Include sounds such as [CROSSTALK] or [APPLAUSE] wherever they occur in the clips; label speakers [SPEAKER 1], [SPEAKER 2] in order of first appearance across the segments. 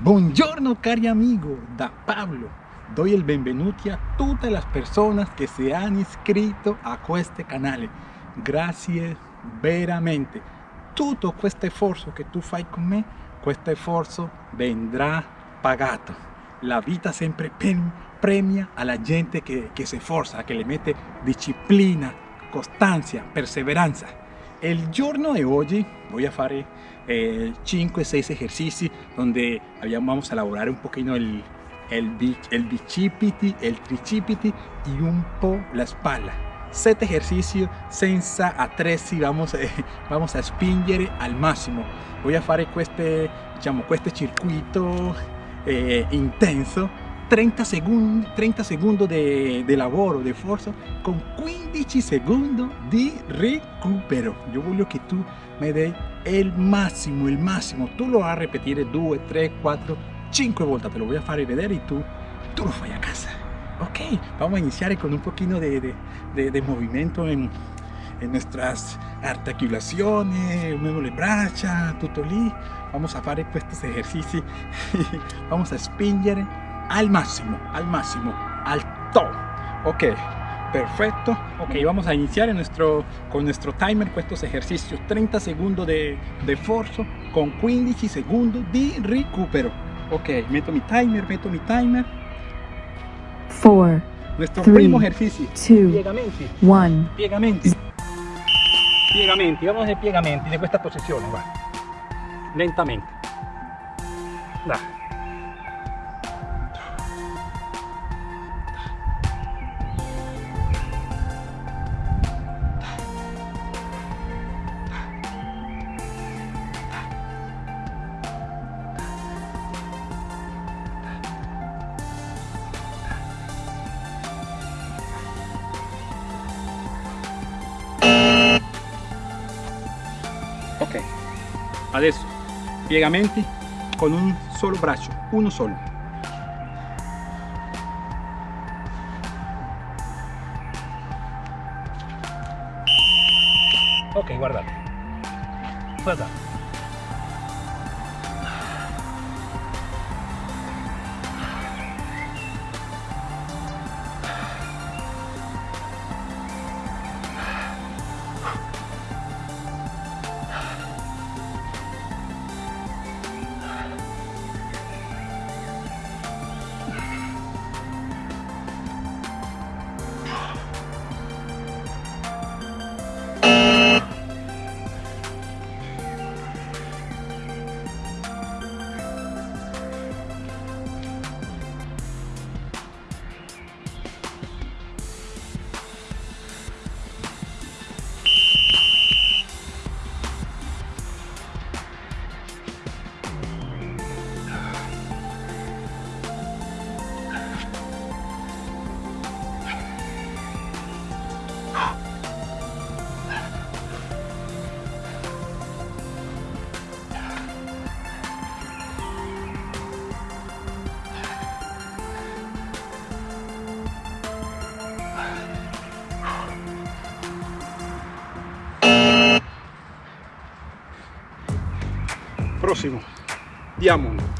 [SPEAKER 1] Buongiorno cari amigo, da Pablo. Doy il benvenuti a tutte le persone che si hanno iscritto a questo canale. Grazie veramente. Tutto questo sforzo che tu fai con me, questo sforzo vendrà pagato. La vita sempre premia alla gente che, che si sforza, che le mette disciplina, costanza, perseveranza. Il giorno di oggi voy a fare eh, 5-6 ejercicios donde vamos a elaborar un poquito el, el, el bicipiti, el tricipiti y un po' la espalda. 7 ejercicios senza attrezzi, vamos, eh, vamos a spingere al máximo. Voy a fare este, diciamo, este circuito eh, intenso 30 secondi, 30 secondi di, di lavoro, di forza, con 15 secondi di recupero. Io voglio che tu mi dai il massimo, il massimo. Tu lo vas a ripetere 2, 3, 4, 5 volte. Te lo voy a fare vedere e tu, tu lo fai a casa. Ok, vamos a iniciar con un de, de, de, de movimiento en, nuestras articulaciones, muevo le braccia, tutto lì. Vamos a fare estos ejercicios. [LAUGHS] vamos a spingere al máximo, al máximo, al top. Ok, perfecto. Ok, vamos a iniciar nuestro, con nuestro timer con estos ejercicios. 30 segundos de, de forzo con 15 segundos de recupero. Ok, meto mi timer, meto mi timer.
[SPEAKER 2] 4,
[SPEAKER 1] Nuestro
[SPEAKER 2] Three,
[SPEAKER 1] primo ejercicio.
[SPEAKER 2] two,
[SPEAKER 1] Piegamenti.
[SPEAKER 2] 1.
[SPEAKER 1] Piegamenti. Piegamenti, vamos a piegamenti de questa posizione, guarda. Lentamente. Dai. Adesso piegamenti con un solo braccio uno solo. Ok guardate guardate Próximo, Diamond.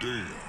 [SPEAKER 3] Damn.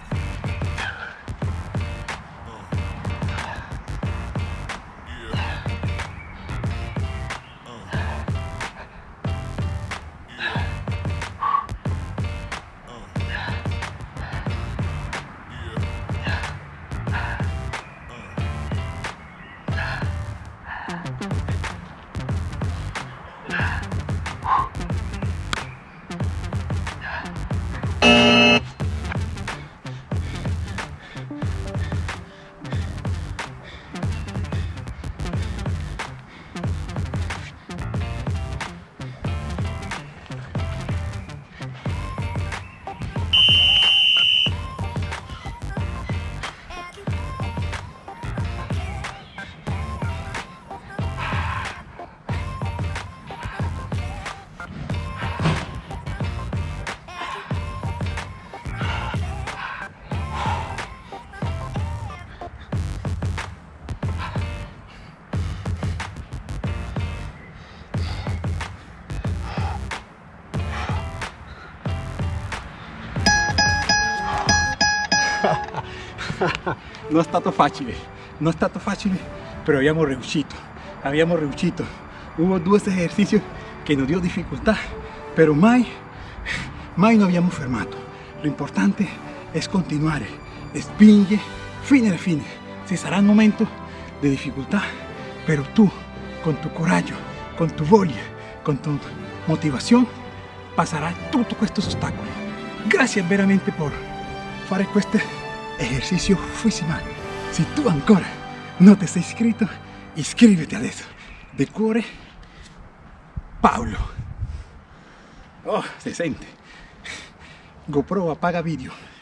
[SPEAKER 3] [LAUGHS]
[SPEAKER 1] non è stato facile, non è stato facile, pero habíamos riuscito, habíamos riuscito. Hubo dos ejercicios que nos dio dificultad, pero mai, mai no abbiamo fermato. Lo importante es continuar, spinge fine alla fine. Ci saranno momenti di difficoltà, pero tú, con tu coraggio, con tu voglia, con tu motivazione, pasarás tutti questi ostacoli. Grazie veramente por fare questo ejercicio fuisima. Si tu ancora non ti sei iscritto, iscriviti adesso. De cuore, Paolo. Oh, si sente. GoPro apaga video.